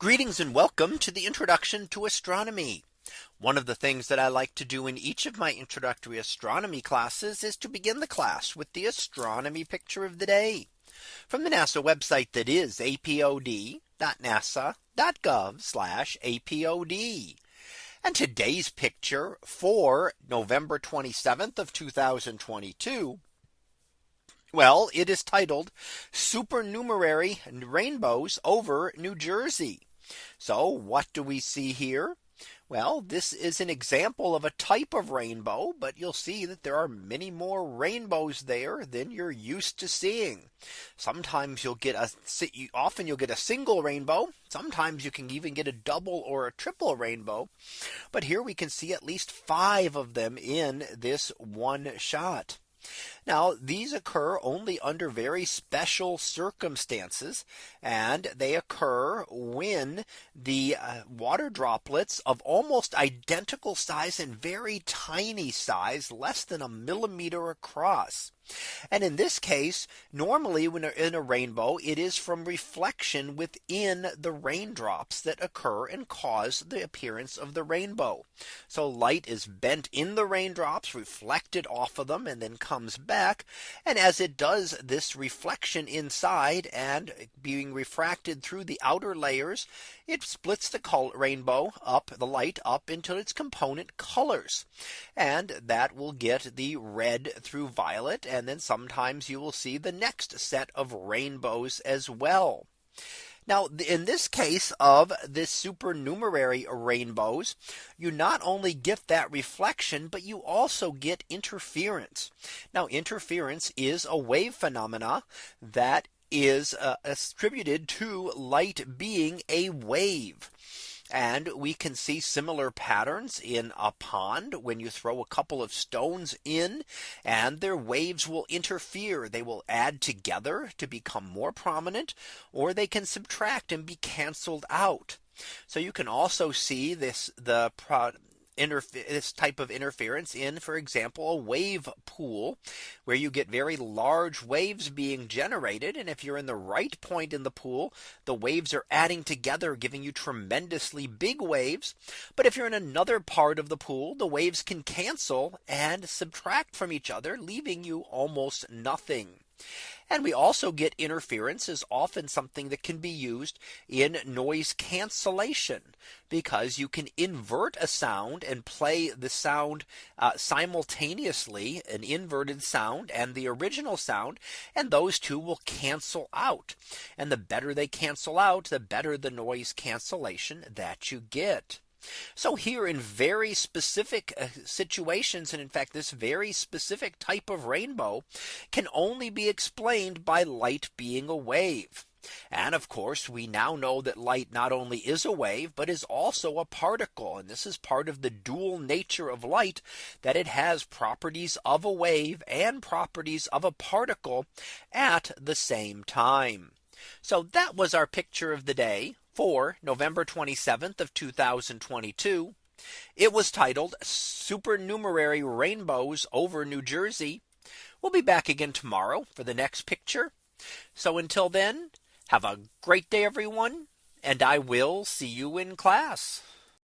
Greetings and welcome to the introduction to astronomy. One of the things that I like to do in each of my introductory astronomy classes is to begin the class with the astronomy picture of the day from the NASA website that is apod.nasa.gov apod. And today's picture for November 27th of 2022. Well, it is titled Supernumerary Rainbows over New Jersey. So what do we see here? Well, this is an example of a type of rainbow, but you'll see that there are many more rainbows there than you're used to seeing. Sometimes you'll get a often you'll get a single rainbow. Sometimes you can even get a double or a triple rainbow. But here we can see at least five of them in this one shot. Now these occur only under very special circumstances and they occur when the uh, water droplets of almost identical size and very tiny size less than a millimeter across and in this case, normally when in a rainbow, it is from reflection within the raindrops that occur and cause the appearance of the rainbow. So light is bent in the raindrops reflected off of them and then comes back. And as it does this reflection inside and being refracted through the outer layers, it splits the color rainbow up the light up into its component colors. And that will get the red through violet. And then sometimes you will see the next set of rainbows as well. Now, in this case of this supernumerary rainbows, you not only get that reflection, but you also get interference. Now, interference is a wave phenomena that is uh, attributed to light being a wave. And we can see similar patterns in a pond when you throw a couple of stones in and their waves will interfere. They will add together to become more prominent or they can subtract and be canceled out. So you can also see this the this type of interference in, for example, a wave pool where you get very large waves being generated. And if you're in the right point in the pool, the waves are adding together, giving you tremendously big waves. But if you're in another part of the pool, the waves can cancel and subtract from each other, leaving you almost nothing. And we also get interference is often something that can be used in noise cancellation because you can invert a sound and play the sound uh, simultaneously an inverted sound and the original sound and those two will cancel out and the better they cancel out the better the noise cancellation that you get. So here in very specific uh, situations, and in fact, this very specific type of rainbow can only be explained by light being a wave. And of course, we now know that light not only is a wave, but is also a particle. And this is part of the dual nature of light that it has properties of a wave and properties of a particle at the same time. So that was our picture of the day for November 27th of 2022. It was titled Supernumerary Rainbows over New Jersey. We'll be back again tomorrow for the next picture. So until then, have a great day, everyone, and I will see you in class.